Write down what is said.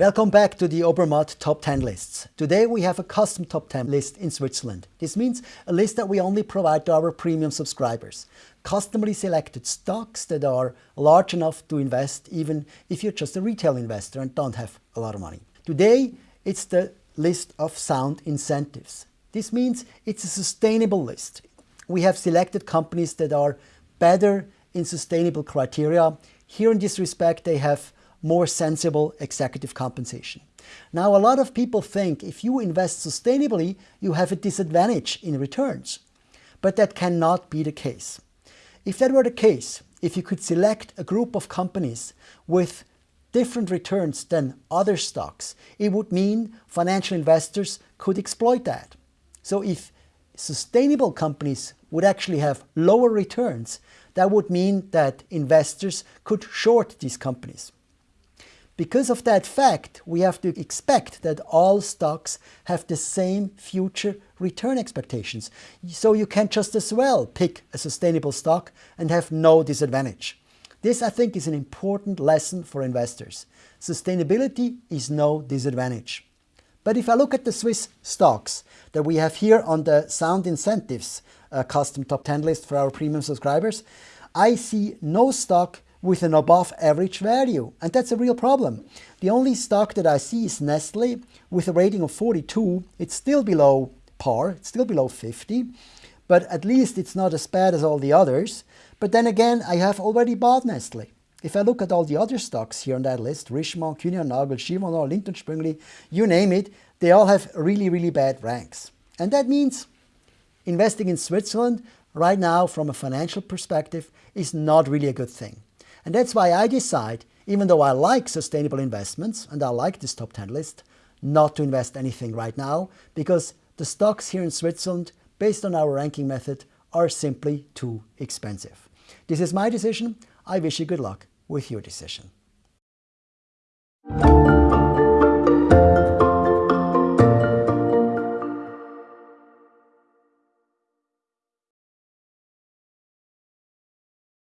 Welcome back to the Obermatt Top 10 lists. Today we have a custom Top 10 list in Switzerland. This means a list that we only provide to our premium subscribers. Customly selected stocks that are large enough to invest even if you're just a retail investor and don't have a lot of money. Today it's the list of sound incentives. This means it's a sustainable list. We have selected companies that are better in sustainable criteria. Here in this respect they have more sensible executive compensation. Now, a lot of people think if you invest sustainably, you have a disadvantage in returns. But that cannot be the case. If that were the case, if you could select a group of companies with different returns than other stocks, it would mean financial investors could exploit that. So if sustainable companies would actually have lower returns, that would mean that investors could short these companies. Because of that fact, we have to expect that all stocks have the same future return expectations. So you can just as well pick a sustainable stock and have no disadvantage. This, I think, is an important lesson for investors. Sustainability is no disadvantage. But if I look at the Swiss stocks that we have here on the Sound Incentives uh, custom top 10 list for our premium subscribers, I see no stock with an above average value. And that's a real problem. The only stock that I see is Nestle with a rating of 42. It's still below par, it's still below 50, but at least it's not as bad as all the others. But then again, I have already bought Nestle. If I look at all the other stocks here on that list, Richemont, Kuehne Nagel, Givaudan, Lindt & Sprüngli, you name it, they all have really, really bad ranks. And that means investing in Switzerland right now from a financial perspective is not really a good thing. And that's why I decide, even though I like sustainable investments and I like this top 10 list, not to invest anything right now because the stocks here in Switzerland, based on our ranking method, are simply too expensive. This is my decision. I wish you good luck with your decision.